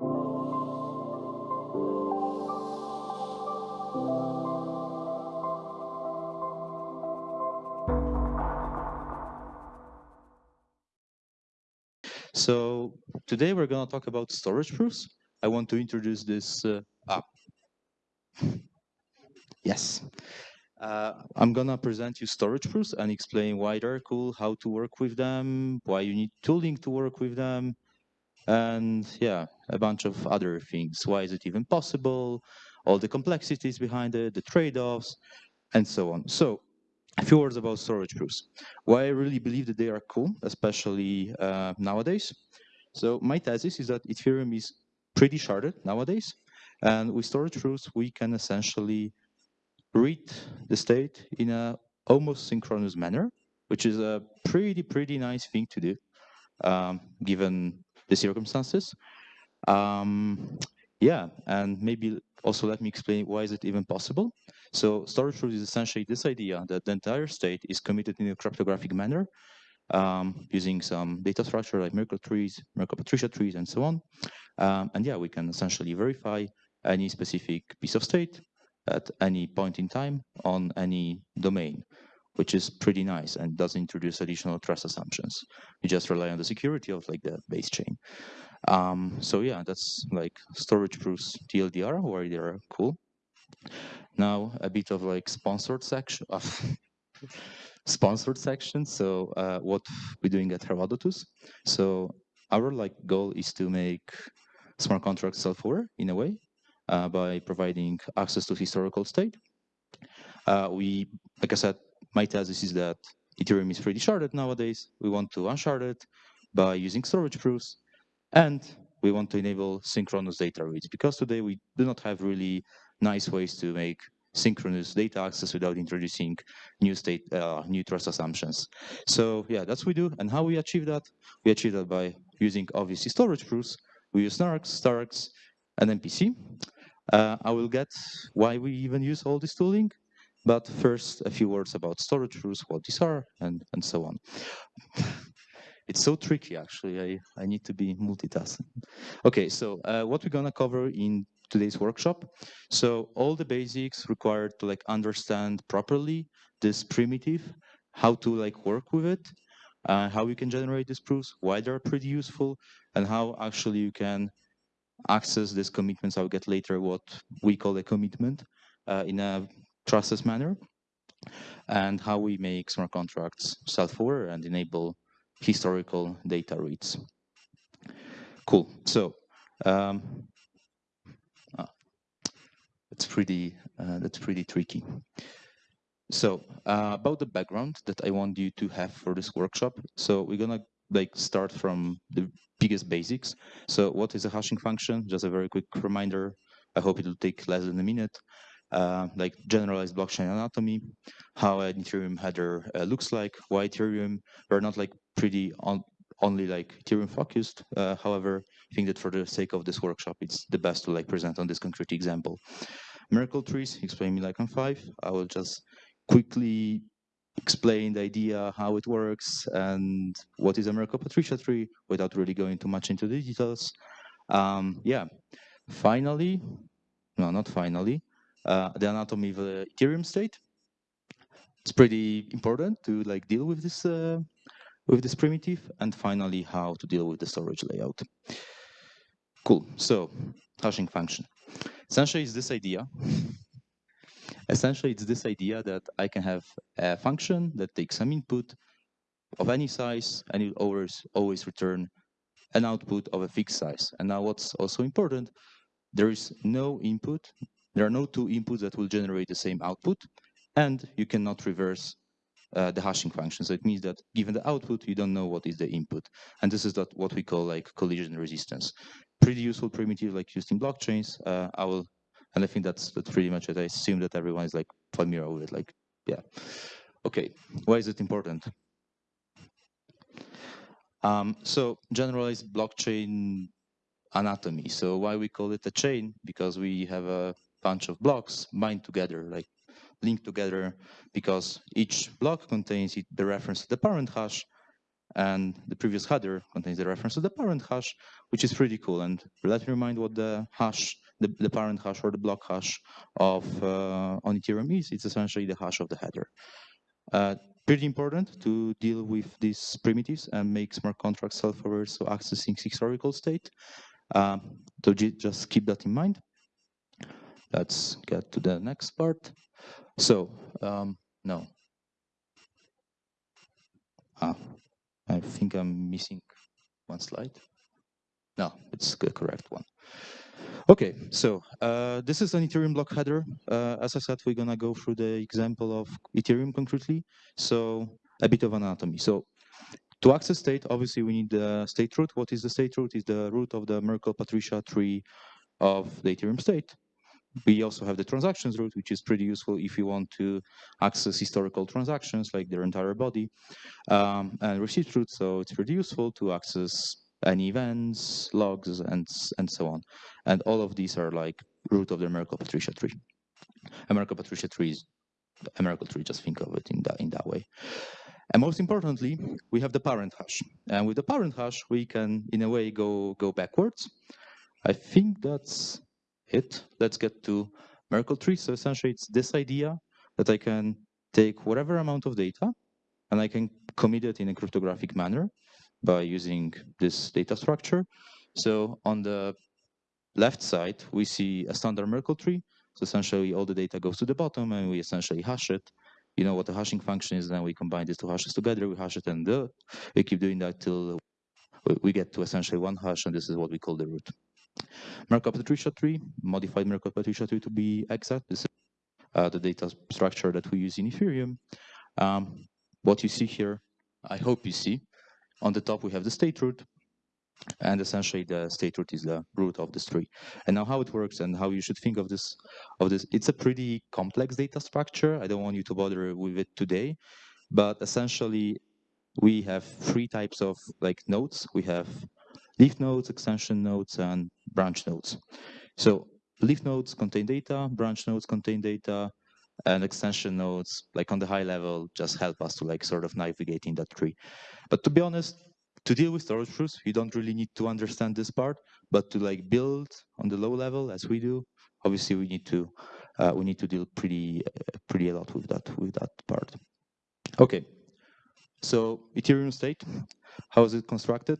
So today we're going to talk about storage proofs. I want to introduce this uh, ah. Yes. Uh, I'm going to present you storage proofs and explain why they're cool, how to work with them, why you need tooling to work with them, and yeah, a bunch of other things. Why is it even possible? All the complexities behind it, the trade-offs, and so on. So a few words about storage proofs. Why I really believe that they are cool, especially uh, nowadays. So my thesis is that Ethereum is pretty sharded nowadays. And with storage proofs, we can essentially read the state in a almost synchronous manner, which is a pretty, pretty nice thing to do, um, given the circumstances. Um, yeah, and maybe also let me explain why is it even possible. So storage proof is essentially this idea that the entire state is committed in a cryptographic manner um, using some data structure like Merkle trees, Merkle Patricia trees, and so on. Um, and yeah, we can essentially verify any specific piece of state at any point in time on any domain, which is pretty nice and doesn't introduce additional trust assumptions. You just rely on the security of like the base chain. Um, so yeah, that's like storage proofs TLDR, where they're cool. Now a bit of like sponsored section of sponsored section. So uh, what we're doing at Herodotus. So our like goal is to make smart contracts self-aware in a way uh, by providing access to historical state. Uh, we, like I said, my thesis is that Ethereum is pretty sharded nowadays. We want to unshard it by using storage proofs and we want to enable synchronous data reads because today we do not have really nice ways to make synchronous data access without introducing new state, uh, new trust assumptions. So yeah, that's what we do. And how we achieve that? We achieve that by using obviously storage proofs. We use Snarks, Starks, and MPC. Uh, I will get why we even use all this tooling. But first, a few words about storage proofs, what these are, and, and so on. it's so tricky, actually. I, I need to be multitasking. Okay, so uh, what we're going to cover in today's workshop. So all the basics required to like understand properly this primitive, how to like work with it, uh, how you can generate these proofs, why they're pretty useful, and how actually you can access these commitments. I'll get later what we call a commitment uh, in a trustless manner, and how we make smart contracts self-aware and enable historical data reads. Cool. So um, that's pretty uh, that's pretty tricky. So uh, about the background that I want you to have for this workshop. So we're gonna like start from the biggest basics. So what is a hashing function? Just a very quick reminder. I hope it will take less than a minute. Uh, like generalized blockchain anatomy, how an Ethereum header uh, looks like, why Ethereum, we're not like pretty on, only like Ethereum focused. Uh, however, I think that for the sake of this workshop, it's the best to like present on this concrete example. Merkle trees, explain me like on five. I will just quickly explain the idea, how it works, and what is a Merkle Patricia tree without really going too much into the details. Um, yeah, finally, no, not finally, the anatomy of the Ethereum state. It's pretty important to like deal with this uh, with this primitive, and finally how to deal with the storage layout. Cool. So hashing function. Essentially, it's this idea. Essentially, it's this idea that I can have a function that takes some input of any size, and it always always return an output of a fixed size. And now, what's also important, there is no input. There are no two inputs that will generate the same output, and you cannot reverse uh, the hashing function. So it means that given the output, you don't know what is the input. And this is that what we call like collision resistance. Pretty useful primitive like used in blockchains. Uh, I will, and I think that's, that's pretty much it. I assume that everyone is like familiar with it. Like, yeah. Okay, why is it important? Um, so generalized blockchain anatomy. So why we call it a chain? Because we have a bunch of blocks bind together, like linked together because each block contains the reference to the parent hash and the previous header contains the reference to the parent hash, which is pretty cool. And let me remind what the hash, the, the parent hash or the block hash of uh, on Ethereum is. It's essentially the hash of the header. Uh, pretty important to deal with these primitives and make smart contracts self-aware, so accessing historical state. Um, so just keep that in mind. Let's get to the next part. So, um, no. Ah, I think I'm missing one slide. No, it's the correct one. Okay, so uh, this is an Ethereum block header. Uh, as I said, we're gonna go through the example of Ethereum concretely. So a bit of anatomy. So to access state, obviously we need the state root. What is the state root? Is the root of the Merkle-Patricia tree of the Ethereum state. We also have the transactions root, which is pretty useful if you want to access historical transactions like their entire body, um, and receipt root. So it's pretty useful to access any events, logs, and and so on. And all of these are like root of the Merkle-Patricia tree. A Merkle-Patricia tree is a Merkle tree. Just think of it in that in that way. And most importantly, we have the parent hash. And with the parent hash, we can, in a way, go go backwards. I think that's it. Let's get to Merkle tree. So essentially, it's this idea that I can take whatever amount of data and I can commit it in a cryptographic manner by using this data structure. So on the left side, we see a standard Merkle tree. So essentially, all the data goes to the bottom, and we essentially hash it. You know what the hashing function is, then we combine these two hashes together, we hash it, and uh, we keep doing that till we get to essentially one hash, and this is what we call the root. Merkle-Patricia tree, modified Merkle-Patricia tree to be exact. This is uh, the data structure that we use in Ethereum. Um, what you see here, I hope you see, on the top we have the state root, and essentially the state root is the root of this tree. And now how it works and how you should think of this, of this, it's a pretty complex data structure. I don't want you to bother with it today, but essentially we have three types of like nodes. We have leaf nodes, extension nodes, and branch nodes. So leaf nodes contain data, branch nodes contain data, and extension nodes, like on the high level, just help us to like sort of navigate in that tree. But to be honest, to deal with storage proofs, you don't really need to understand this part, but to like build on the low level as we do, obviously we need to uh, we need to deal pretty uh, pretty a lot with that with that part. Okay, so Ethereum state, how is it constructed?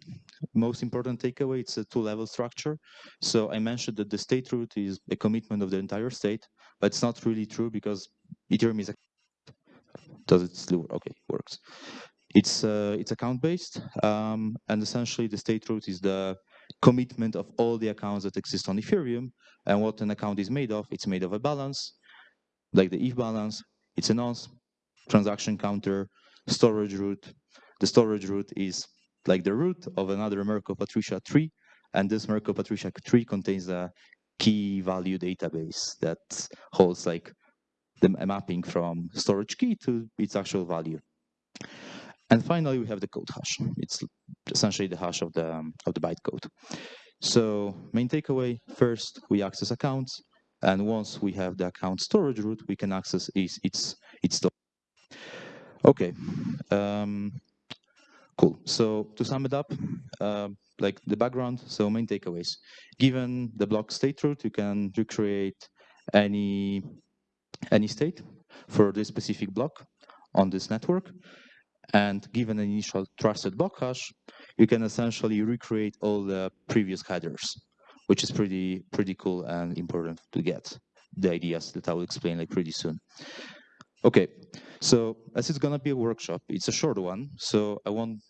Most important takeaway, it's a two-level structure. So I mentioned that the state root is a commitment of the entire state, but it's not really true because Ethereum is a does it still okay works it's uh, it's account based um, and essentially the state root is the commitment of all the accounts that exist on ethereum and what an account is made of it's made of a balance like the eth balance it's a nonce transaction counter storage root the storage root is like the root of another Merkle-Patricia tree and this Merkle-Patricia tree contains a key value database that holds like the mapping from storage key to its actual value. And finally, we have the code hash. It's essentially the hash of the um, of the bytecode. So main takeaway, first, we access accounts. And once we have the account storage root, we can access its, its, its storage. Okay, um, cool. So to sum it up, uh, like the background, so main takeaways. Given the block state root, you can recreate any any state for this specific block on this network. And given an initial trusted block hash, you can essentially recreate all the previous headers, which is pretty pretty cool and important to get the ideas that I will explain like pretty soon. Okay, so as it's gonna be a workshop, it's a short one, so I won't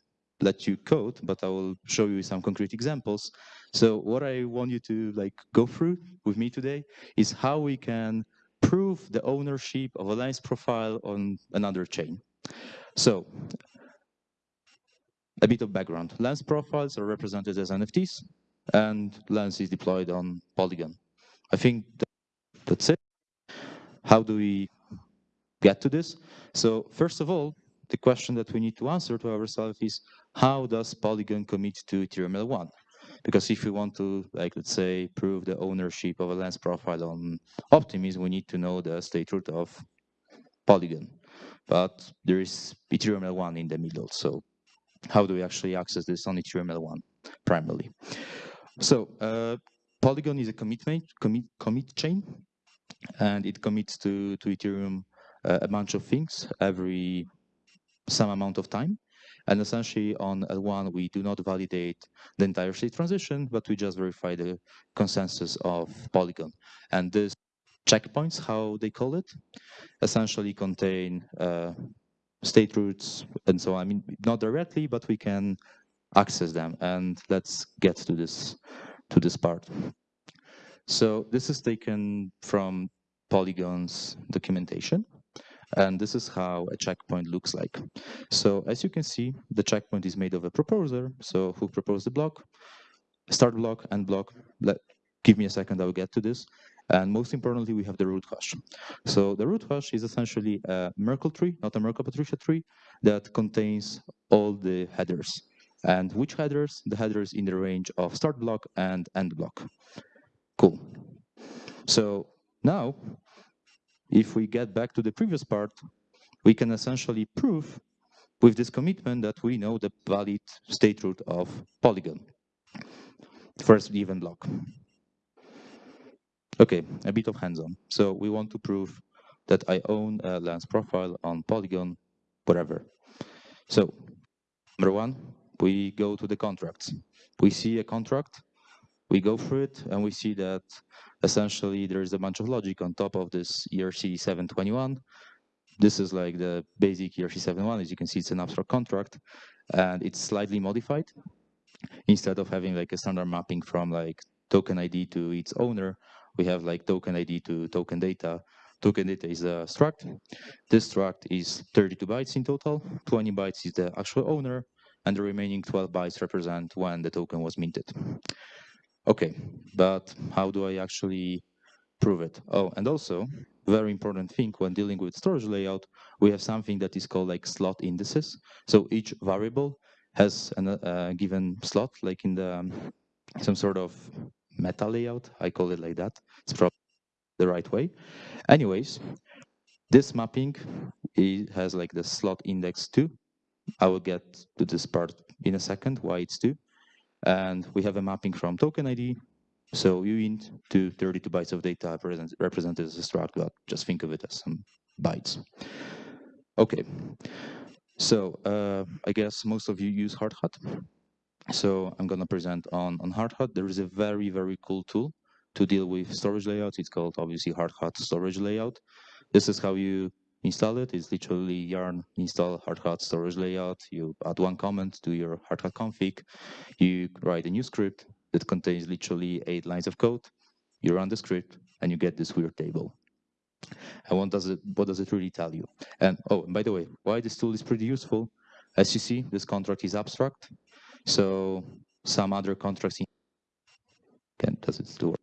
let you code, but I will show you some concrete examples. So what I want you to like go through with me today is how we can prove the ownership of a lens profile on another chain. So a bit of background. Lens profiles are represented as NFTs and Lens is deployed on Polygon. I think that's it. How do we get to this? So first of all, the question that we need to answer to ourselves is how does Polygon commit to Ethereum L1? Because if we want to, like, let's say, prove the ownership of a lens profile on Optimism, we need to know the state root of Polygon but there is Ethereum L1 in the middle. So how do we actually access this on Ethereum L1 primarily. So uh, Polygon is a commitment commit commit chain, and it commits to to Ethereum uh, a bunch of things every some amount of time. And essentially on L1, we do not validate the entire state transition, but we just verify the consensus of Polygon. And these checkpoints, how they call it, essentially contain uh, state roots and so on. I mean, not directly, but we can access them. And let's get to this to this part. So this is taken from Polygon's documentation. And this is how a checkpoint looks like. So as you can see, the checkpoint is made of a proposer. So who proposed the block, start block, end block. Let, give me a second, I will get to this. And most importantly, we have the root hash. So the root hash is essentially a Merkle tree, not a Merkle-Patricia tree, that contains all the headers. And which headers? The headers in the range of start block and end block. Cool. So now if we get back to the previous part, we can essentially prove with this commitment that we know the valid state root of Polygon. First given block. Okay, a bit of hands-on. So we want to prove that I own a lens profile on Polygon, whatever. So number one, we go to the contracts. We see a contract, we go through it, and we see that essentially there is a bunch of logic on top of this ERC 721. This is like the basic ERC 71. As you can see, it's an abstract contract and it's slightly modified. Instead of having like a standard mapping from like token ID to its owner, we have like token ID to token data. Token data is a struct. This struct is 32 bytes in total. 20 bytes is the actual owner, and the remaining 12 bytes represent when the token was minted. Okay, but how do I actually prove it? Oh, and also, very important thing when dealing with storage layout, we have something that is called like slot indices. So each variable has a uh, given slot, like in the um, some sort of meta layout. I call it like that. It's probably the right way. Anyways, this mapping it has like the slot index two. I will get to this part in a second, why it's two. And we have a mapping from token ID. So uint to 32 bytes of data represent, represented as a struct, but just think of it as some bytes. Okay, so uh, I guess most of you use Hardhat. So I'm gonna present on, on Hardhat. There is a very, very cool tool to deal with storage layouts. It's called obviously Hardhat storage layout. This is how you install it. It's literally yarn install hardhat storage layout. You add one comment to your hardhat config. You write a new script that contains literally eight lines of code. You run the script and you get this weird table. And what does it what does it really tell you? And oh, and by the way, why this tool is pretty useful? As you see, this contract is abstract. So some other contracts can does it still work?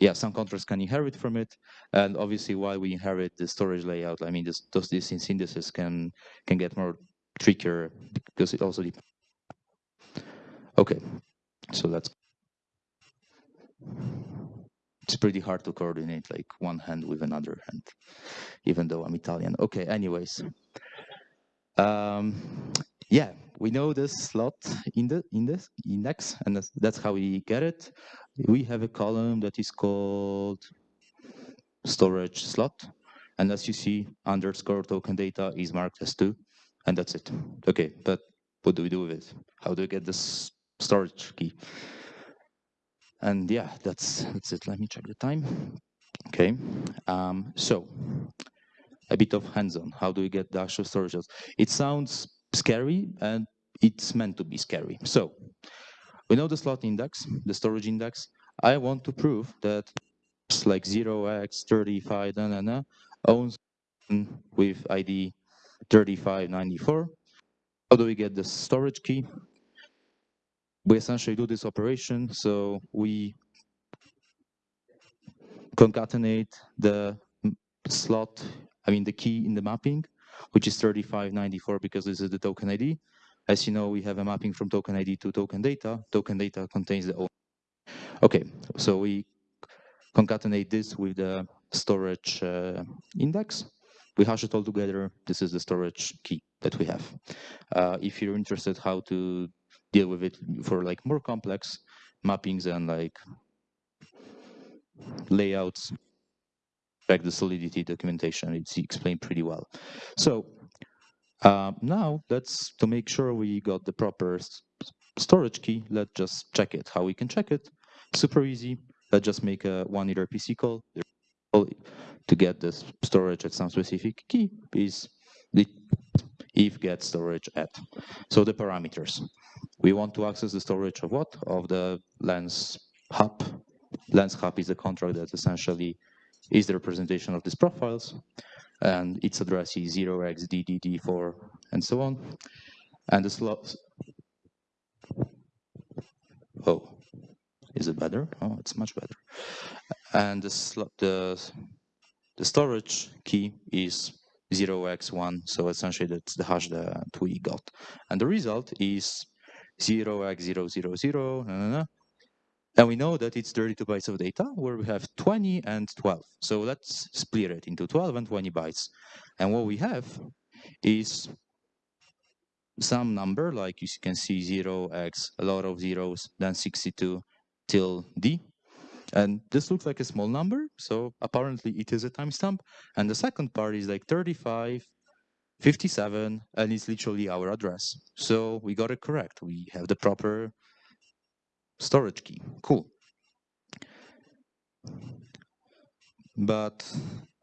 yeah, some contracts can inherit from it. And obviously, while we inherit the storage layout, I mean, this, those these synthesis can can get more trickier because it also depends. Okay, so that's it's pretty hard to coordinate like one hand with another hand, even though I'm Italian. Okay, anyways. Um, yeah, we know this slot in the in this index, and that's, that's how we get it we have a column that is called storage slot. And as you see, underscore token data is marked as two, and that's it. Okay, but what do we do with it? How do we get this storage key? And yeah, that's that's it. Let me check the time. Okay, um, so a bit of hands-on. How do we get the actual storage? It sounds scary, and it's meant to be scary. So we know the slot index, the storage index. I want to prove that like 0x35 na, na, na, owns with ID 3594. How do we get the storage key? We essentially do this operation. So we concatenate the slot, I mean the key in the mapping, which is 3594 because this is the token ID. As you know, we have a mapping from token ID to token data. Token data contains the Okay, so we concatenate this with the storage uh, index. We hash it all together. This is the storage key. that we have. Uh, if you're interested how to deal with it for like more complex mappings and like layouts, back the solidity documentation, it's explained pretty well. So uh, now let's, to make sure we got the proper storage key, let's just check it. How we can check it? Super easy. Let's just make a one RPC call to get the storage at some specific key is the ETH get storage at. So the parameters. We want to access the storage of what? Of the lens hub. Lens hub is a contract that essentially is the representation of these profiles. And its address is 0xDDD4 and so on. And the slot. Oh, is it better? Oh, it's much better. And the, slot, the, the storage key is 0x1, so essentially that's the hash that we got. And the result is 0x000, and we know that it's 32 bytes of data where we have 20 and 12. So let's split it into 12 and 20 bytes. And what we have is some number, like you can see 0x, a lot of zeros, then 62 till d. And this looks like a small number, so apparently it is a timestamp. And the second part is like 35, 57, and it's literally our address. So we got it correct. We have the proper storage key. Cool. But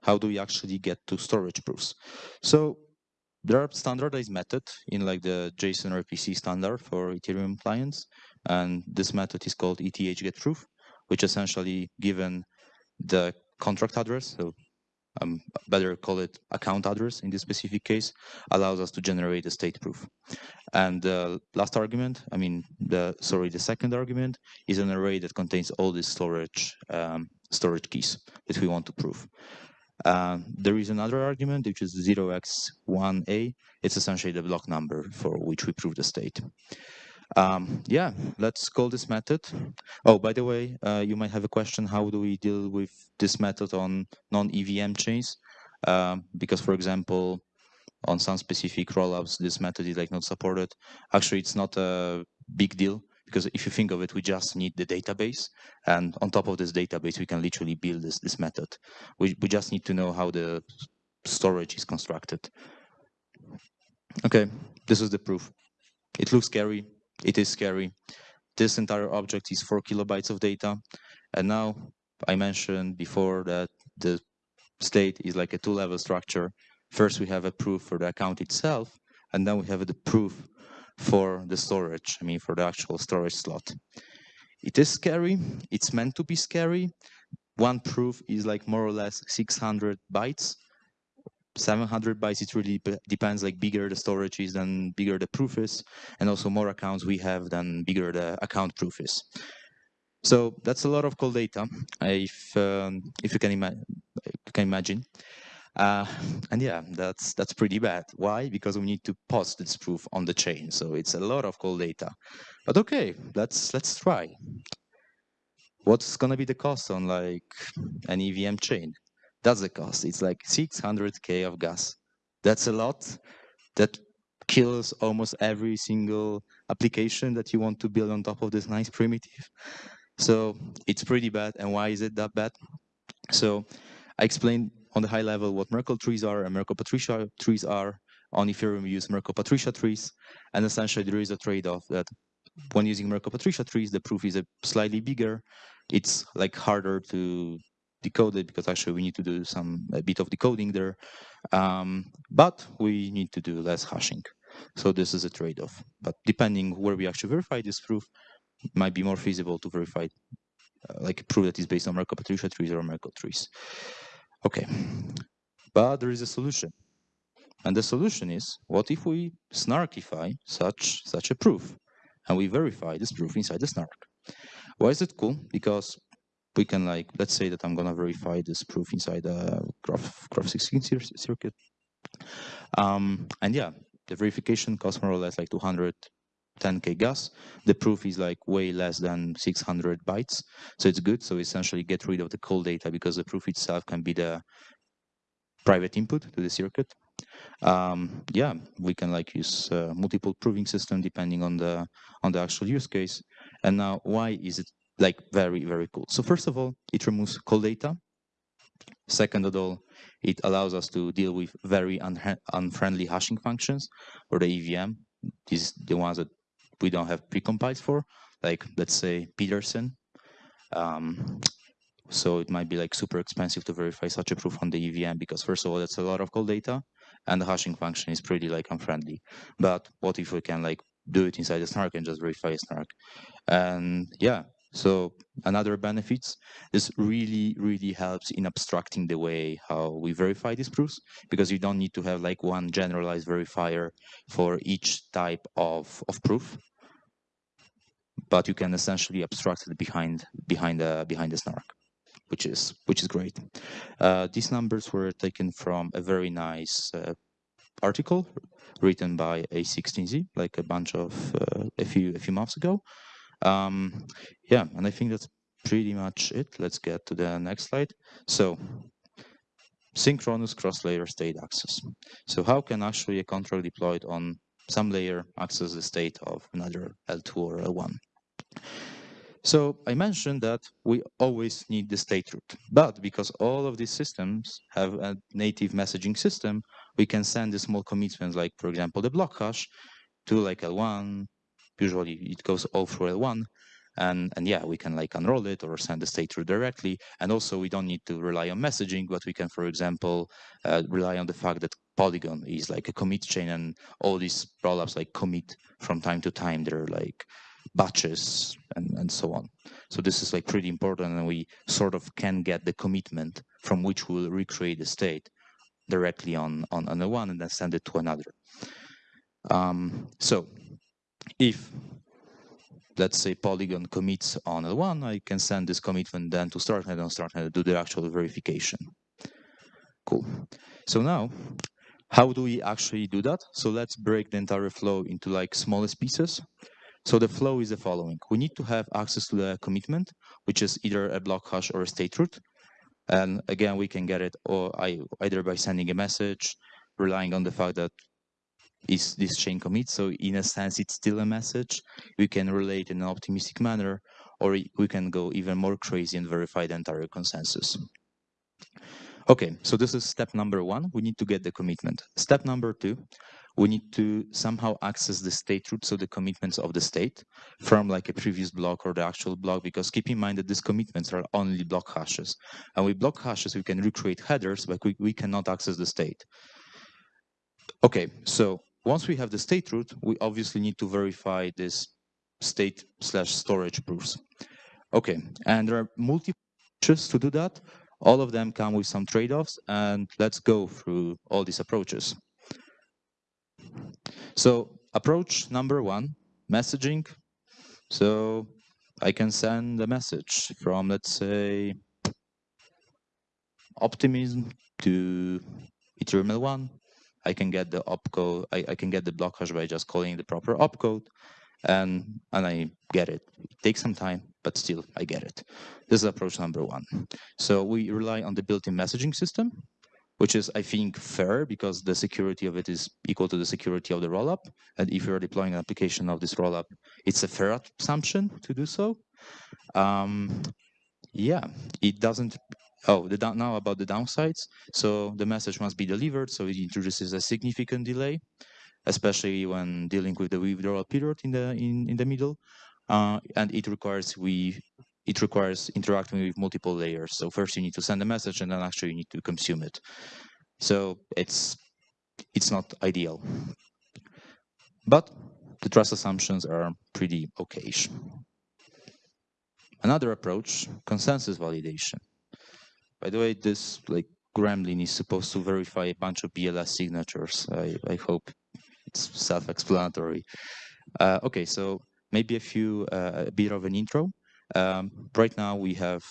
how do we actually get to storage proofs? So there are standardized methods in like the JSON RPC standard for Ethereum clients. And this method is called ETH get proof which essentially given the contract address, so um, better call it account address in this specific case, allows us to generate a state proof. And the last argument, I mean, the sorry, the second argument is an array that contains all these storage um, storage keys that we want to prove. Uh, there is another argument, which is 0x1a. It's essentially the block number for which we prove the state. Um, yeah, let's call this method. Oh, by the way, uh, you might have a question, how do we deal with this method on non-EVM chains? Um, because, for example, on some specific rollups, this method is like not supported. Actually, it's not a big deal because if you think of it, we just need the database. And on top of this database, we can literally build this, this method. We, we just need to know how the storage is constructed. Okay, this is the proof. It looks scary, it is scary. This entire object is four kilobytes of data. And now I mentioned before that the state is like a two level structure. First, we have a proof for the account itself, and then we have the proof for the storage, I mean, for the actual storage slot. It is scary. It's meant to be scary. One proof is like more or less 600 bytes. 700 bytes, it really depends, like bigger the storage is, then bigger the proof is, and also more accounts we have, then bigger the account proof is. So that's a lot of call data, if um, if you can, ima you can imagine. Uh, and yeah, that's that's pretty bad. Why? Because we need to post this proof on the chain, so it's a lot of call data. But okay, let's let's try. What's gonna be the cost on like an EVM chain? That's the cost. It's like 600k of gas. That's a lot. That kills almost every single application that you want to build on top of this nice primitive. So it's pretty bad. And why is it that bad? So I explained on the high level what Merkle trees are and Merkle Patricia trees are. On Ethereum, we use Merkle Patricia trees. And essentially, there is a trade-off that when using Merkle Patricia trees, the proof is a slightly bigger. It's like harder to decode it because actually we need to do some a bit of decoding there. Um, but we need to do less hashing. So this is a trade-off. But depending where we actually verify this proof, it might be more feasible to verify uh, like a proof that is based on Merkle Patricia trees or Merkle trees. Okay, but there is a solution. And the solution is, what if we snarkify such such a proof? And we verify this proof inside the snark. Why is it cool? Because we can like, let's say that I'm gonna verify this proof inside a Groth, graph 16 circuit. Um, and yeah, the verification costs more or less like 210k gas. The proof is like way less than 600 bytes. So it's good. So essentially get rid of the call data because the proof itself can be the private input to the circuit. Um, yeah, we can like use uh, multiple proving system depending on the on the actual use case. And now, why is it like very very cool? So first of all, it removes call data. Second of all, it allows us to deal with very unfriendly hashing functions or the EVM. These the ones that we don't have precompiled for, like let's say Pedersen. Um, so it might be like super expensive to verify such a proof on the EVM because first of all, that's a lot of call data and the hashing function is pretty like unfriendly. But what if we can like do it inside the snark and just verify snark? And yeah, so another benefits, this really, really helps in abstracting the way how we verify these proofs because you don't need to have like one generalized verifier for each type of, of proof. But you can essentially abstract it behind behind the behind the snark, which is which is great. Uh, these numbers were taken from a very nice uh, article written by A16Z, like a bunch of uh, a few a few months ago. Um, yeah, and I think that's pretty much it. Let's get to the next slide. So synchronous cross-layer state access. So how can actually a control deployed on some layer access the state of another L2 or L1? So I mentioned that we always need the state root, but because all of these systems have a native messaging system, we can send the small commitments, like for example, the block hash to like L1, usually it goes all through L1 and and yeah we can like unroll it or send the state through directly. And also we don't need to rely on messaging but we can for example uh, rely on the fact that polygon is like a commit chain and all these rollups like commit from time to time. They're like batches and and so on. So this is like pretty important and we sort of can get the commitment from which we'll recreate the state directly on on, on the one and then send it to another. Um, so if let's say Polygon commits on L1, I can send this commitment then to Starknet and Starknet do the actual verification. Cool. So now, how do we actually do that? So let's break the entire flow into like smallest pieces. So the flow is the following. We need to have access to the commitment, which is either a block hash or a state root. And again, we can get it or either by sending a message, relying on the fact that is this chain commit. So in a sense, it's still a message. We can relate in an optimistic manner, or we can go even more crazy and verify the entire consensus. Okay, so this is step number one. We need to get the commitment. Step number two, we need to somehow access the state root, so the commitments of the state from like a previous block or the actual block, because keep in mind that these commitments are only block hashes. And with block hashes, we can recreate headers, but we, we cannot access the state. Okay, so once we have the state root, we obviously need to verify this state slash storage proofs. Okay, and there are multiple approaches to do that. All of them come with some trade-offs, and let's go through all these approaches. So approach number one, messaging. So I can send a message from, let's say, Optimism to Ethereum L1 I can get the opcode, I, I can get the block hash by just calling the proper opcode and and I get it. It takes some time, but still I get it. This is approach number one. So we rely on the built-in messaging system, which is I think fair because the security of it is equal to the security of the rollup. And if you're deploying an application of this rollup, it's a fair assumption to do so. Um, yeah, it doesn't Oh, the now about the downsides. So the message must be delivered, so it introduces a significant delay, especially when dealing with the withdrawal period in the in, in the middle. Uh, and it requires we it requires interacting with multiple layers. So first you need to send a message and then actually you need to consume it. So it's it's not ideal. But the trust assumptions are pretty okayish. Another approach, consensus validation. By the way, this like Gremlin is supposed to verify a bunch of BLS signatures. I, I hope it's self-explanatory. Uh, okay, so maybe a few, uh, a bit of an intro. Um, right now we have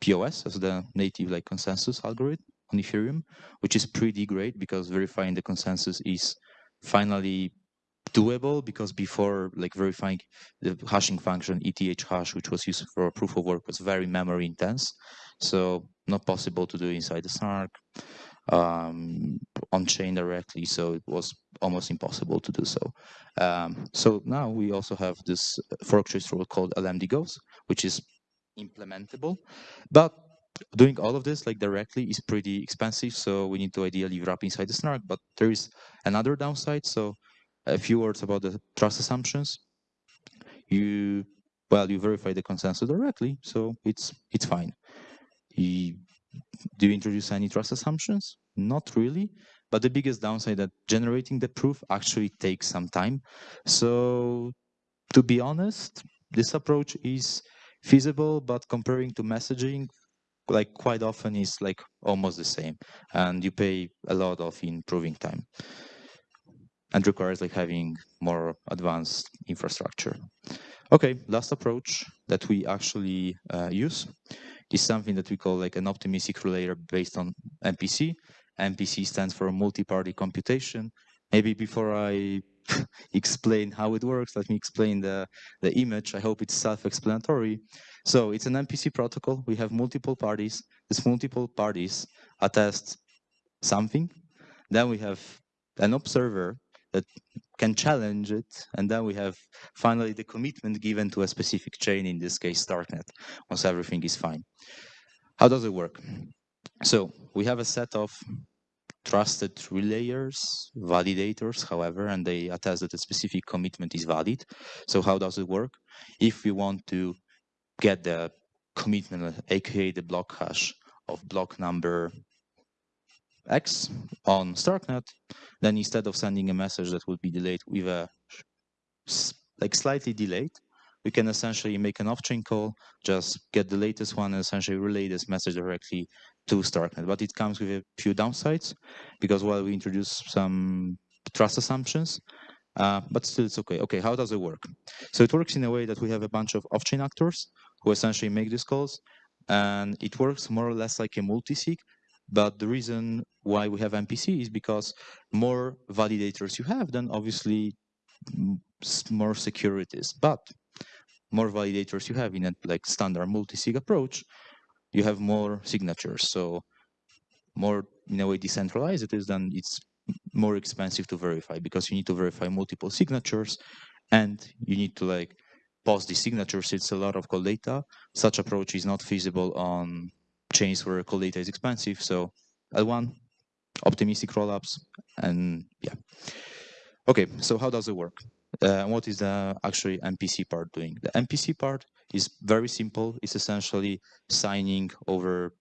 POS as the native like consensus algorithm on Ethereum, which is pretty great because verifying the consensus is finally doable because before like verifying the hashing function Ethash, which was used for proof of work, was very memory intense. So not possible to do inside the Snark. um, on chain directly, so it was almost impossible to do so. Um, so now we also have this fork trace rule called LMD GHOST, which is implementable, but doing all of this like directly is pretty expensive. So we need to ideally wrap inside the snark, but there is another downside. So a few words about the trust assumptions. You well, you verify the consensus directly, so it's it's fine. You, do you introduce any trust assumptions? Not really. But the biggest downside that generating the proof actually takes some time. So to be honest, this approach is feasible, but comparing to messaging, like quite often is like almost the same. And you pay a lot of improving time and requires like having more advanced infrastructure. Okay, last approach that we actually uh, use is something that we call like an optimistic relayer based on MPC. MPC stands for multi-party computation. Maybe before I explain how it works, let me explain the, the image. I hope it's self-explanatory. So it's an MPC protocol. We have multiple parties. These multiple parties attest something. Then we have an observer that can challenge it. And then we have finally the commitment given to a specific chain, in this case, Starknet, once everything is fine. How does it work? So we have a set of trusted relayers, validators, however, and they attest that a specific commitment is valid. So how does it work? If we want to get the commitment, aka the block hash of block number X on Starknet, then instead of sending a message that would be delayed with a like slightly delayed, we can essentially make an off-chain call, just get the latest one and essentially relay this message directly to Starknet. But it comes with a few downsides because while we introduce some trust assumptions, uh, but still it's okay. Okay, how does it work? So it works in a way that we have a bunch of off-chain actors who essentially make these calls, and it works more or less like a multi-sig, but the reason why we have MPC is because more validators you have, then obviously more securities. But more validators you have in a like standard multi-sig approach, you have more signatures. So more in a way decentralized it is, then it's more expensive to verify because you need to verify multiple signatures and you need to like post the signatures. It's a lot of call data. Such approach is not feasible on chains where call data is expensive. So L1, optimistic rollups, and yeah. Okay, so how does it work? Uh, what is the actually MPC part doing? The MPC part is very simple. It's essentially signing over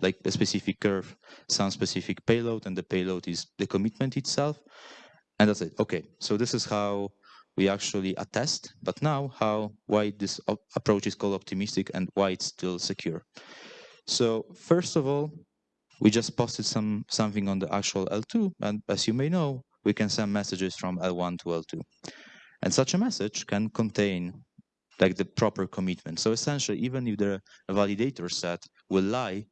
like a specific curve, some specific payload, and the payload is the commitment itself. And that's it. Okay, so this is how we actually attest, but now how, why this approach is called optimistic and why it's still secure. So first of all, we just posted some something on the actual L2, and as you may know, we can send messages from L1 to L2. And such a message can contain like the proper commitment. So essentially, even if the validator set will lie,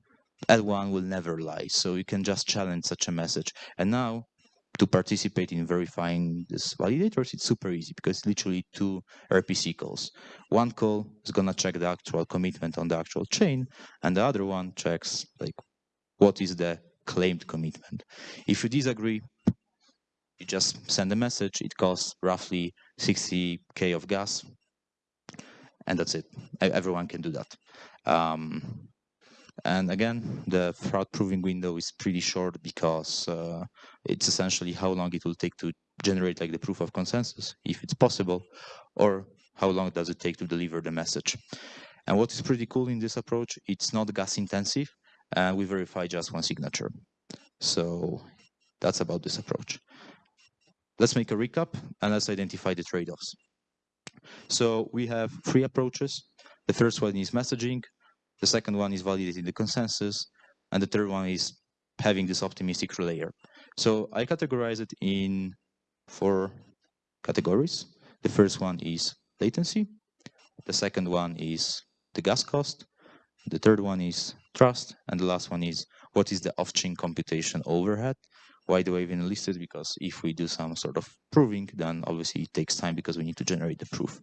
L1 will never lie. So you can just challenge such a message. And now to participate in verifying these validators, it's super easy because literally two RPC calls. One call is gonna check the actual commitment on the actual chain, and the other one checks like what is the claimed commitment. If you disagree, you just send a message. It costs roughly 60k of gas, and that's it. Everyone can do that. Um, and again, the fraud proving window is pretty short because uh, it's essentially how long it will take to generate like the proof of consensus, if it's possible, or how long does it take to deliver the message. And what is pretty cool in this approach, it's not gas intensive, and we verify just one signature. So that's about this approach. Let's make a recap and let's identify the trade-offs. So we have three approaches. The first one is messaging, the second one is validating the consensus. And the third one is having this optimistic relayer. So I categorize it in four categories. The first one is latency. The second one is the gas cost. The third one is trust. And the last one is what is the off-chain computation overhead. Why do I even list it? Because if we do some sort of proving, then obviously it takes time because we need to generate the proof.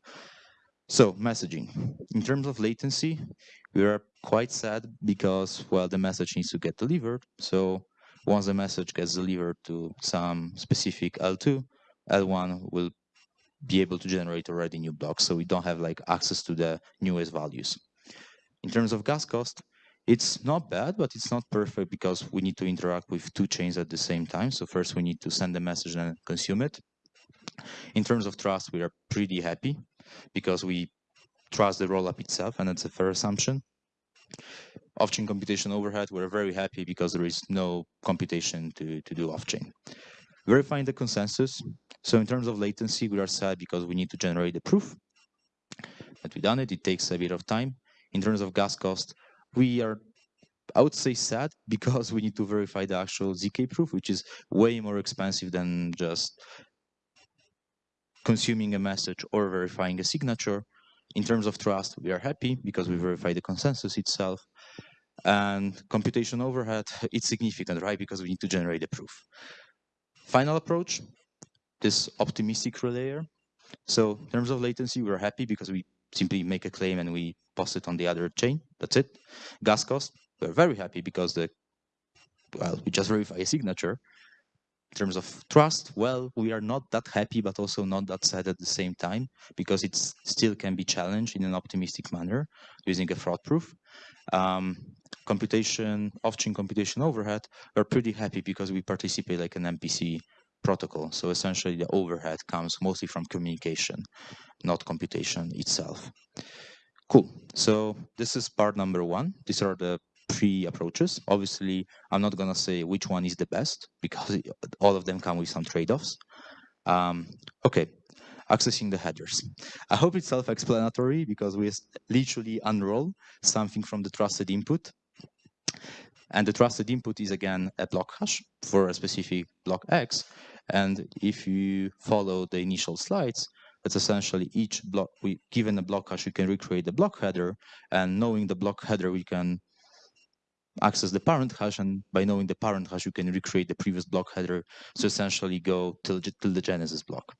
So messaging. In terms of latency, we are quite sad because, well, the message needs to get delivered. So once the message gets delivered to some specific L2, L1 will be able to generate already new blocks. So we don't have like access to the newest values. In terms of gas cost, it's not bad, but it's not perfect because we need to interact with two chains at the same time. So first we need to send the message and consume it. In terms of trust, we are pretty happy because we trust the rollup itself, and that's a fair assumption. Off-chain computation overhead, we're very happy because there is no computation to, to do off-chain. Verifying the consensus. So in terms of latency, we are sad because we need to generate the proof that we've done it. It takes a bit of time. In terms of gas cost, we are, I would say sad because we need to verify the actual ZK proof, which is way more expensive than just consuming a message or verifying a signature. In terms of trust, we are happy because we verify the consensus itself. And computation overhead, it's significant, right? Because we need to generate the proof. Final approach, this optimistic relayer. So in terms of latency, we're happy because we simply make a claim and we post it on the other chain. That's it. Gas cost, we're very happy because the well, we just verify a signature. In terms of trust, well, we are not that happy, but also not that sad at the same time because it still can be challenged in an optimistic manner using a fraud proof. Um, computation, off-chain computation overhead, we're pretty happy because we participate like an MPC protocol. So essentially the overhead comes mostly from communication, not computation itself. Cool. So this is part number one. These are the three approaches. Obviously, I'm not going to say which one is the best because all of them come with some trade-offs. Um, okay, accessing the headers. I hope it's self-explanatory because we literally unroll something from the trusted input. And the trusted input is again a block hash for a specific block X. And if you follow the initial slides, it's essentially each block, we given a block hash, you can recreate the block header. And knowing the block header, we can access the parent hash. And by knowing the parent hash, you can recreate the previous block header. So essentially go till, till the genesis block.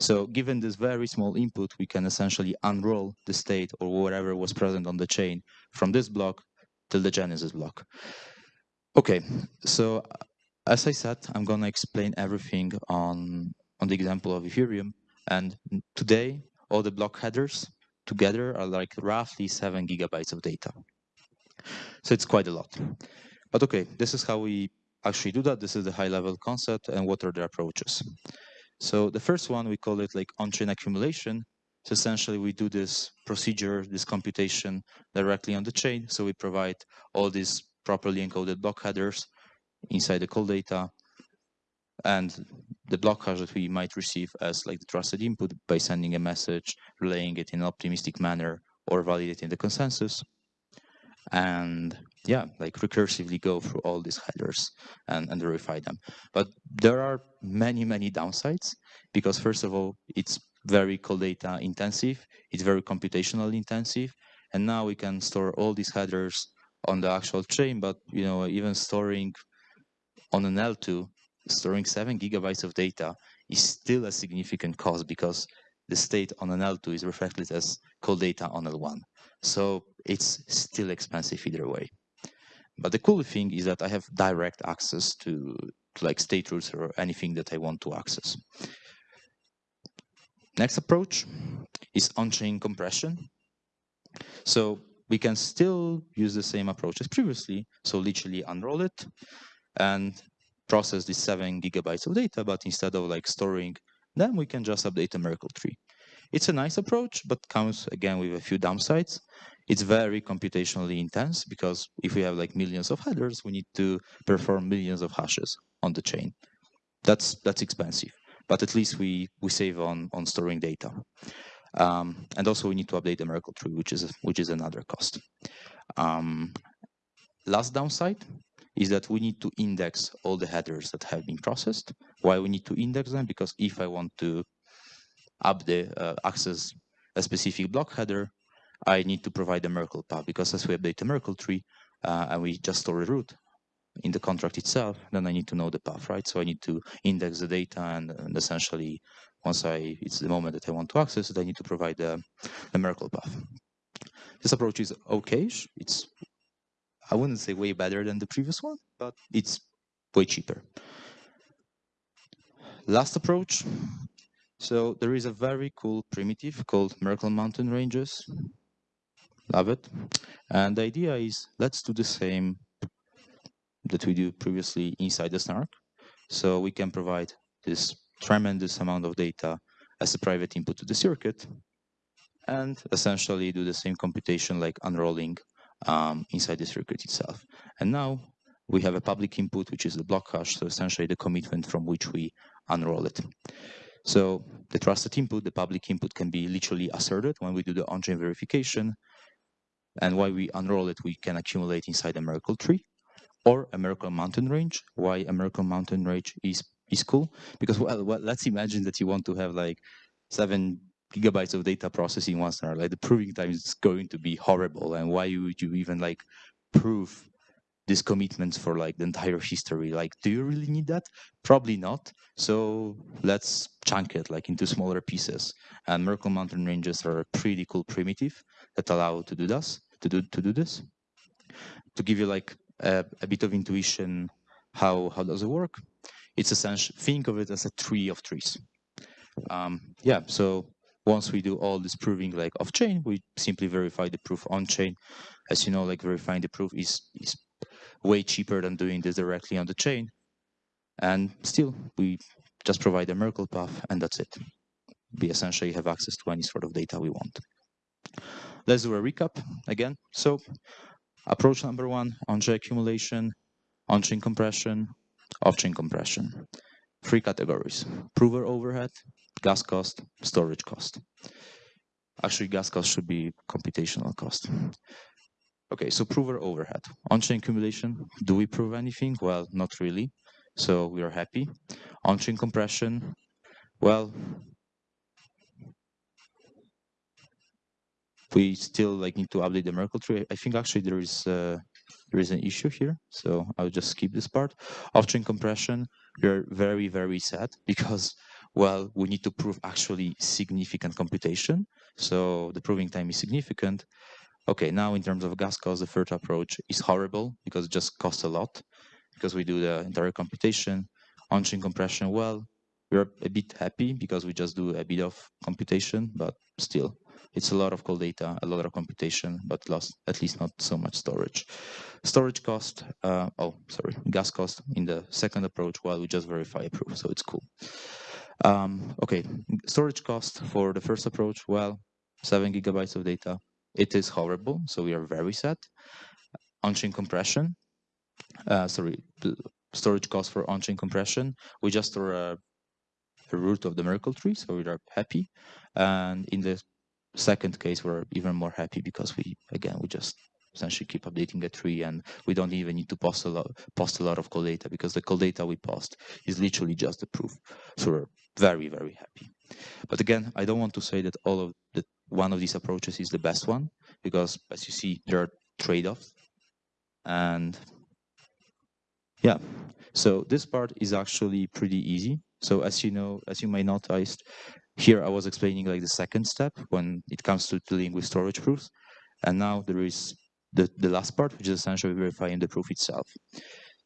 So given this very small input, we can essentially unroll the state or whatever was present on the chain from this block till the genesis block. Okay, so uh, as I said, I'm going to explain everything on, on the example of Ethereum. And today, all the block headers together are like roughly seven gigabytes of data. So it's quite a lot. But okay, this is how we actually do that. This is the high level concept and what are the approaches. So the first one, we call it like on-chain accumulation. So essentially we do this procedure, this computation directly on the chain. So we provide all these properly encoded block headers inside the call data and the block hash that we might receive as like the trusted input by sending a message, relaying it in an optimistic manner or validating the consensus. And yeah, mm-hmm. like recursively go through all these headers and, and verify them. But there are many, many downsides because first of all, it's very call data intensive, it's very computational intensive, and now we can store all these headers on the actual chain, but you know, even storing on an L2, storing seven gigabytes of data is still a significant cost because the state on an L2 is reflected as call data on L1. So it's still expensive either way. But the cool thing is that I have direct access to, to like state roots or anything that I want to access. Next approach is on-chain compression. So we can still use the same approach as previously. So literally unroll it and process the seven gigabytes of data, but instead of like storing them, we can just update a Merkle tree. It's a nice approach, but comes again with a few downsides. It's very computationally intense because if we have like millions of headers, we need to perform millions of hashes on the chain. That's that's expensive, but at least we we save on on storing data. Um, and also we need to update the Merkle tree, which is which is another cost. Um, last downside is that we need to index all the headers that have been processed. Why we need to index them? Because if I want to up the uh, access a specific block header, I need to provide a Merkle path because as we update the Merkle tree uh, and we just store a root in the contract itself, then I need to know the path, right? So I need to index the data and, and essentially once I it's the moment that I want to access it, I need to provide a Merkle path. This approach is okay. It's I wouldn't say way better than the previous one, but it's way cheaper. Last approach. So there is a very cool primitive called Merkle Mountain Ranges. Love it. And the idea is let's do the same that we do previously inside the snark. So we can provide this tremendous amount of data as a private input to the circuit and essentially do the same computation like unrolling um, inside the circuit itself. And now we have a public input, which is the block hash, so essentially the commitment from which we unroll it. So the trusted input, the public input can be literally asserted when we do the on-chain verification. And while we unroll it, we can accumulate inside a Merkle tree or a Merkle mountain range. Why a Merkle mountain range is, is cool? Because, well, well, let's imagine that you want to have like seven gigabytes of data processing once an hour. Like the proving time is going to be horrible. And why would you even like prove these commitments for like the entire history? Like, do you really need that? Probably not. So let's chunk it like into smaller pieces. And Merkle mountain ranges are a pretty cool primitive that allow to do this, to do to do this. To give you like a, a bit of intuition, how how does it work? It's essential. think of it as a tree of trees. Um, yeah, so once we do all this proving like off chain, we simply verify the proof on chain. As you know, like verifying the proof is, is way cheaper than doing this directly on the chain. And still, we just provide a Merkle path and that's it. We essentially have access to any sort of data we want. Let's do a recap again. So approach number one, on-chain accumulation, on-chain compression, off-chain compression. Three categories, prover overhead, gas cost, storage cost. Actually, gas cost should be computational cost. Okay, so prover overhead. On-chain accumulation, do we prove anything? Well, not really. So we are happy. On-chain compression, well, we still like need to update the Merkle tree. I think actually there is uh, there is an issue here, so I'll just skip this part. Off-chain compression, we're very very sad because well, we need to prove actually significant computation. So the proving time is significant. Okay, now in terms of gas cost, the third approach is horrible because it just costs a lot because we do the entire computation. On-chain compression, well, we're a bit happy because we just do a bit of computation, but still, it's a lot of call data, a lot of computation, but lost, at least not so much storage. Storage cost, uh, oh, sorry, gas cost in the second approach, well, we just verify a proof, so it's cool. Um, okay, storage cost for the first approach, well, seven gigabytes of data. It is horrible, so we are very sad. On-chain compression, uh, sorry, storage cost for on-chain compression. We just store a, a, root of the Merkle tree, so we are happy. And in the second case, we're even more happy because we, again, we just essentially keep updating a tree and we don't even need to post a lot post a lot of call data because the call data we post is literally just the proof so we're very very happy but again i don't want to say that all of the one of these approaches is the best one because as you see there are trade-offs and yeah so this part is actually pretty easy so as you know as you may noticed here i was explaining like the second step when it comes to dealing with storage proofs and now there is the, the last part, which is essentially verifying the proof itself.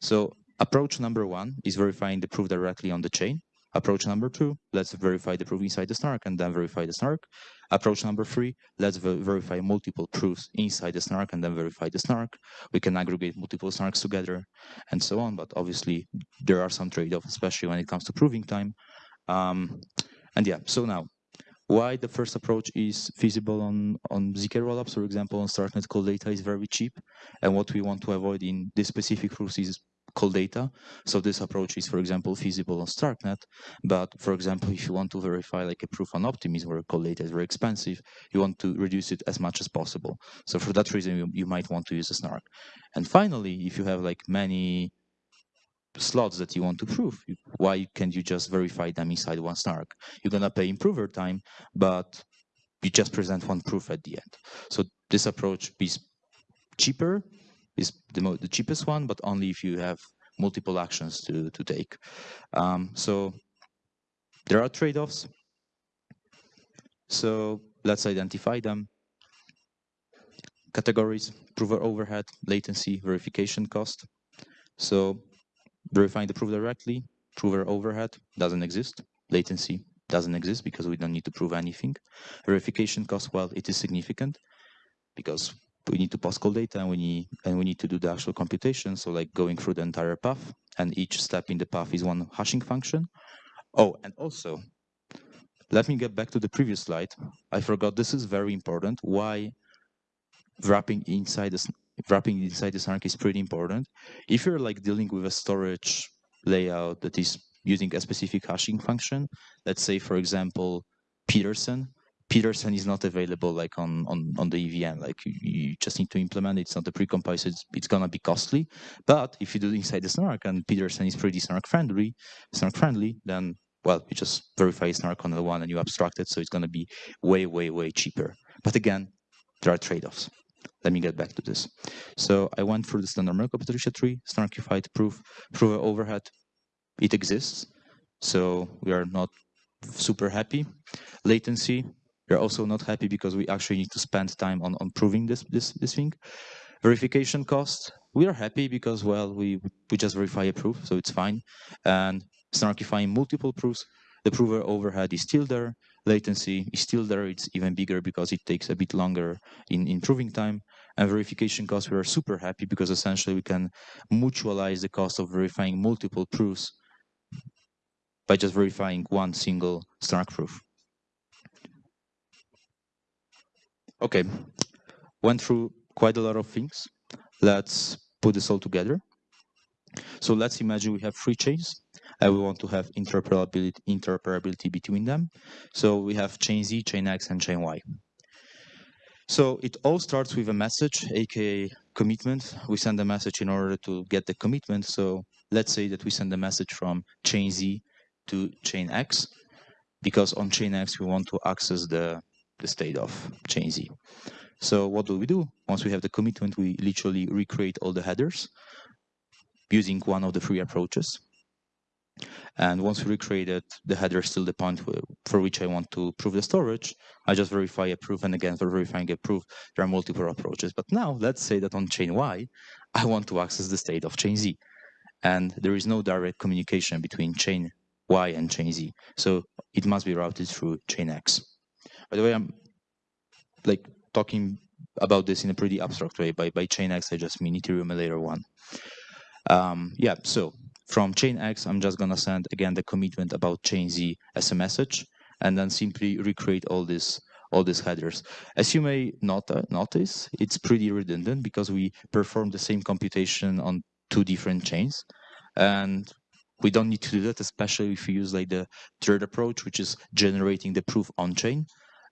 So approach number one is verifying the proof directly on the chain. Approach number two, let's verify the proof inside the snark and then verify the snark. Approach number three, let's ver verify multiple proofs inside the snark and then verify the snark. We can aggregate multiple snarks together and so on, but obviously there are some trade-offs, especially when it comes to proving time. Um, and yeah, so now why the first approach is feasible on, on ZK rollups, for example, on Starknet call data is very cheap. And what we want to avoid in this specific proofs is call data. So this approach is, for example, feasible on Starknet. But for example, if you want to verify like a proof on Optimism where call data is very expensive, you want to reduce it as much as possible. So for that reason, you, you might want to use a snark. And finally, if you have like many slots that you want to prove. Why can't you just verify them inside one snark? You're gonna pay improver time, but you just present one proof at the end. So this approach is cheaper, is the, the cheapest one, but only if you have multiple actions to, to take. Um, so there are trade-offs. So let's identify them. Categories, prover overhead, latency, verification cost. So verifying the proof directly, prover overhead doesn't exist. Latency doesn't exist because we don't need to prove anything. Verification cost, well, it is significant because we need to post-call data and we need and we need to do the actual computation. So like going through the entire path and each step in the path is one hashing function. Oh, and also, let me get back to the previous slide. I forgot this is very important. Why wrapping inside this wrapping inside the snark is pretty important. If you're like dealing with a storage layout that is using a specific hashing function, let's say for example Pedersen, Pedersen is not available like on on on the EVM. Like you, just need to implement it. It's not a precompile, so it's, it's gonna be costly. But if you do it inside the Snark and Pedersen is pretty Snark friendly, Snark friendly, then well, you just verify Snark on the one and you abstract it, so it's gonna be way way way cheaper. But again, there are trade-offs. Let me get back to this. So I went through the standard Merkle Patricia tree, Snarkified proof, proof overhead. It exists, so we are not super happy. Latency, we're also not happy because we actually need to spend time on, on proving this, this, this thing. Verification cost, we are happy because, well, we, we just verify a proof, so it's fine. And snarkifying multiple proofs, the prover overhead is still there. Latency is still there. It's even bigger because it takes a bit longer in, in proving time. And verification cost, we are super happy because essentially we can mutualize the cost of verifying multiple proofs by just verifying one single Snark proof. Okay, went through quite a lot of things. Let's put this all together. So let's imagine we have three chains and we want to have interoperability, interoperability between them. So we have chain Z, chain X, and chain Y. So it all starts with a message, aka commitment. We send a message in order to get the commitment. So let's say that we send a message from chain Z to chain X, because on chain X we want to access the the state of chain Z. So what do we do? Once we have the commitment, we literally recreate all the headers using one of the three approaches. And once we recreated the header is still the point for which I want to prove the storage, I just verify a proof. And again, for verifying a proof, there are multiple approaches. But now let's say that on chain Y, I want to access the state of chain Z. And there is no direct communication between chain Y and chain Z. So it must be routed through chain X. By the way, I'm like talking about this in a pretty abstract way. By by chain X, I just mean Ethereum layer one. Um, yeah, so from chain X, I'm just gonna send again the commitment about chain Z as a message, and then simply recreate all this all these headers. As you may not, uh, notice, it's pretty redundant because we perform the same computation on two different chains, and we don't need to do that, especially if we use like the third approach, which is generating the proof on chain.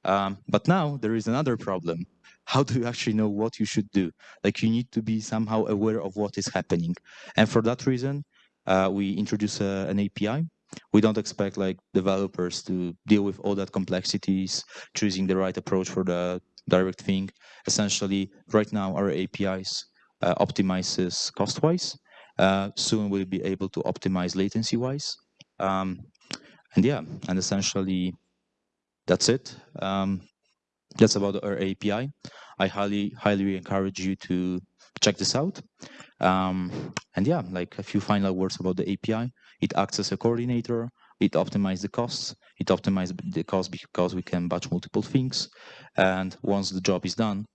Um, but now there is another problem. How do you actually know what you should do? Like you need to be somehow aware of what is happening. And for that reason, uh, we introduce a, an API. We don't expect like developers to deal with all that complexities, choosing the right approach for the direct thing. Essentially, right now our APIs uh, optimizes cost-wise. Uh, soon we'll be able to optimize latency-wise. Um, and yeah, and essentially that's it. Um, that's about our API. I highly, highly encourage you to check this out. Um, and yeah, like a few final words about the API. It acts as a coordinator. It optimizes the costs. It optimizes the cost because we can batch multiple things. And once the job is done,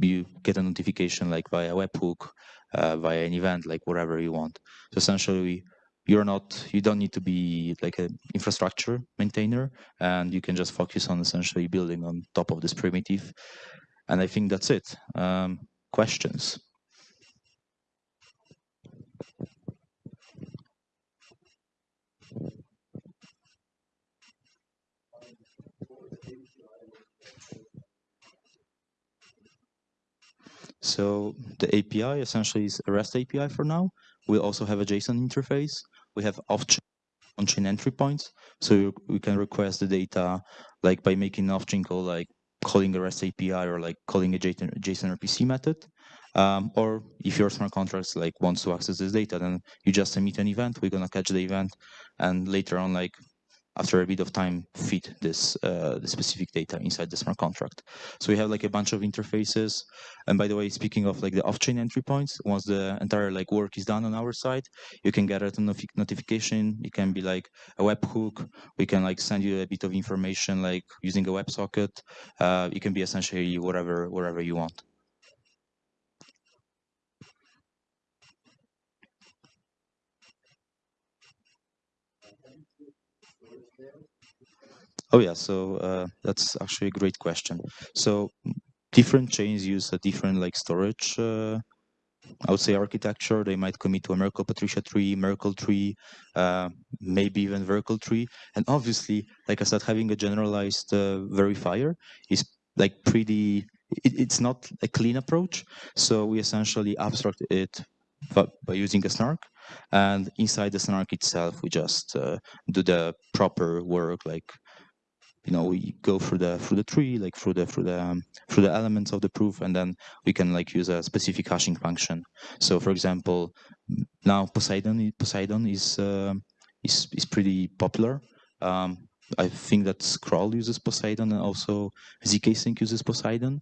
you get a notification like via webhook, uh, via an event, like whatever you want. So essentially, you're not you don't need to be like an infrastructure maintainer and you can just focus on essentially building on top of this primitive. And i think that's it. Um, questions? So the API essentially is a REST API for now. We also have a JSON interface we have off-chain entry points. So we can request the data like by making an off-chain call, like calling a REST API or like calling a JSON, JSON RPC method. Um, or if your smart contracts like wants to access this data, then you just emit an event. We're gonna catch the event, and later on, like after a bit of time feed this uh, the specific data inside the smart contract. So we have like a bunch of interfaces. And by the way, speaking of like the off-chain entry points, once the entire like work is done on our side, you can get a notification. It can be like a webhook. We can like send you a bit of information like using a WebSocket. Uh, it can be essentially whatever whatever you want. Oh yeah, so uh, that's actually a great question. So different chains use a different like storage, uh, I would say architecture. They might commit to a Merkle Patricia tree, Merkle tree, uh, maybe even Verkle tree. And obviously, like I said, having a generalized uh, verifier is like pretty, it, it's not a clean approach. So we essentially abstract it by using a snark and inside the snark itself we just uh, do the proper work like you know we go through the through the tree like through the through the um, through the elements of the proof and then we can like use a specific hashing function. So for example now poseidon poseidon is uh, is is pretty popular. Um, I think that Scroll uses Poseidon and also zkSync uses Poseidon.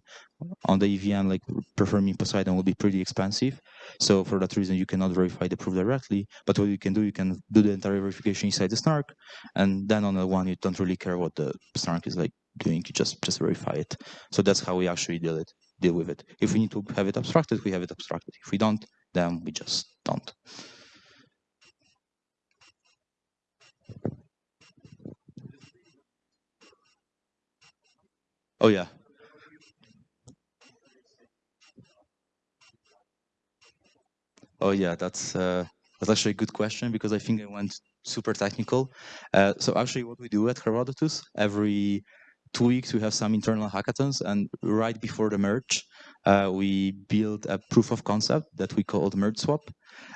On the EVM, like performing Poseidon will be pretty expensive. So for that reason, you cannot verify the proof directly. But what you can do, you can do the entire verification inside the snark. And then on the one, you don't really care what the snark is like doing. You just, just verify it. So that's how we actually deal it, deal with it. If we need to have it abstracted, we have it abstracted. If we don't, then we just don't. Oh yeah. Oh yeah, that's uh, that's actually a good question because I think I went super technical. Uh, so actually, what we do at Herodotus every two weeks we have some internal hackathons, and right before the merge, uh, we build a proof of concept that we called merge swap,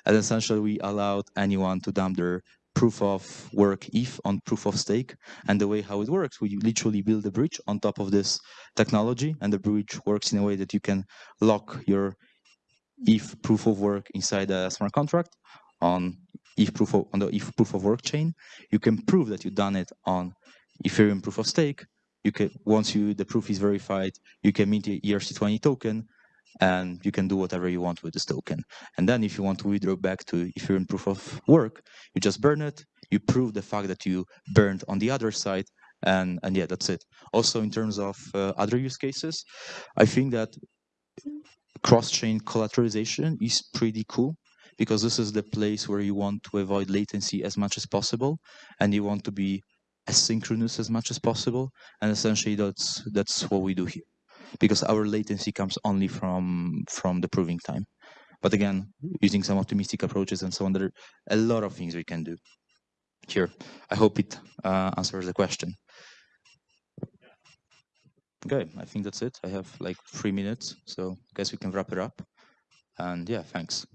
and essentially we allowed anyone to dump their proof of work ETH on proof of stake. And the way how it works, we literally build a bridge on top of this technology, and the bridge works in a way that you can lock your ETH proof of work inside a smart contract on ETH proof of, on the ETH proof of work chain. You can prove that you've done it on Ethereum proof of stake. You can once you the proof is verified, you can mint the ERC20 token, and you can do whatever you want with this token. And then if you want to withdraw back to Ethereum proof of work, you just burn it, you prove the fact that you burned on the other side, and, and yeah, that's it. Also, in terms of uh, other use cases, I think that cross-chain collateralization is pretty cool because this is the place where you want to avoid latency as much as possible, and you want to be as synchronous as much as possible. And essentially, that's that's what we do here because our latency comes only from from the proving time. But again, using some optimistic approaches and so on, there are a lot of things we can do here. I hope it uh, answers the question. Okay, I think that's it. I have like three minutes, so I guess we can wrap it up. And yeah, thanks.